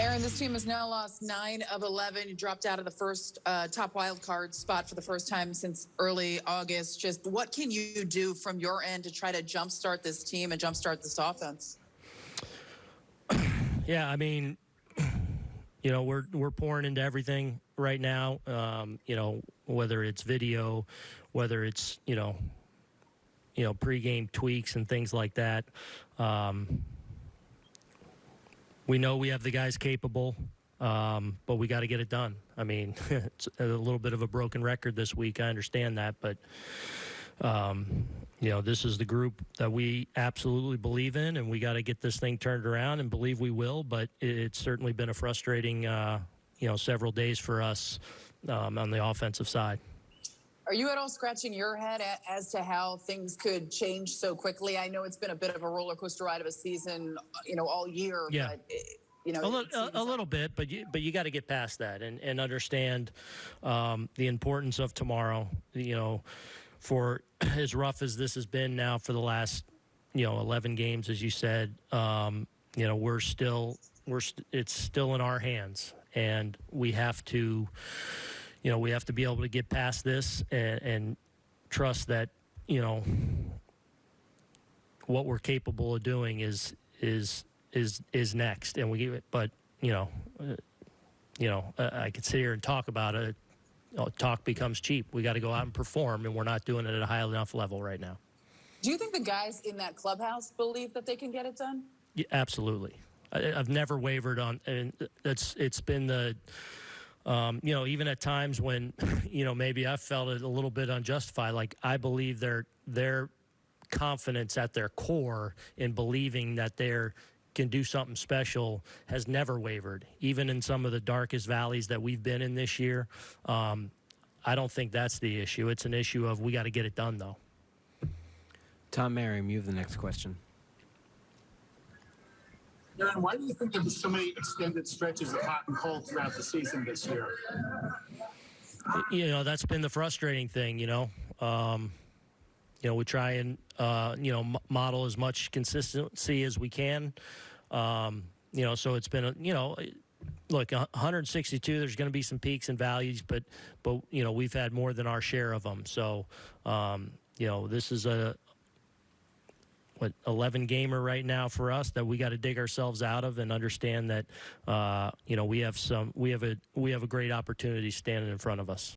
Aaron, this team has now lost nine of 11. Dropped out of the first uh, top wild card spot for the first time since early August. Just what can you do from your end to try to jumpstart this team and jumpstart this offense? Yeah, I mean, you know, we're we're pouring into everything right now. Um, you know, whether it's video, whether it's you know, you know, pregame tweaks and things like that. Um, we know we have the guys capable, um, but we got to get it done. I mean, it's a little bit of a broken record this week. I understand that, but um, you know, this is the group that we absolutely believe in, and we got to get this thing turned around and believe we will. But it's certainly been a frustrating, uh, you know, several days for us um, on the offensive side. Are you at all scratching your head as to how things could change so quickly? I know it's been a bit of a roller coaster ride of a season, you know, all year. Yeah. But, you know, a, little, a, a little bit, but you, but you got to get past that and, and understand um, the importance of tomorrow. You know, for as rough as this has been now for the last, you know, 11 games, as you said, um, you know, we're still we're st- it's still in our hands, and we have to you know, we have to be able to get past this and, and trust that, you know, what we're capable of doing is is is is next. And we, give it, but you know, uh, you know, uh, I could sit here and talk about it. talk becomes cheap. We got to go out and perform, and we're not doing it at a high enough level right now. Do you think the guys in that clubhouse believe that they can get it done? Yeah, absolutely. I, have never wavered on, and it's it's been the um, you know, even at times when, you know, maybe I felt it a little bit unjustified, like I believe their their confidence at their core in believing that they're can do something special has never wavered, even in some of the darkest valleys that we've been in this year. Um, I don't think that's the issue. It's an issue of we got to get it done, though. Tom Merriam, you have the next question. Aaron, why do you think there was so many extended stretches of hot and cold throughout the season this year? You know, that's been the frustrating thing, you know. Um, you know, we try and, uh, you know, model as much consistency as we can. Um, you know, so it's been, a, you know, look, 162. There's going to be some peaks and valleys, but, but you know, we've had more than our share of them. So, um, you know, this is a, what 11 gamer right now for us that we got to dig ourselves out of and understand that uh, you know we have some we have a we have a great opportunity standing in front of us.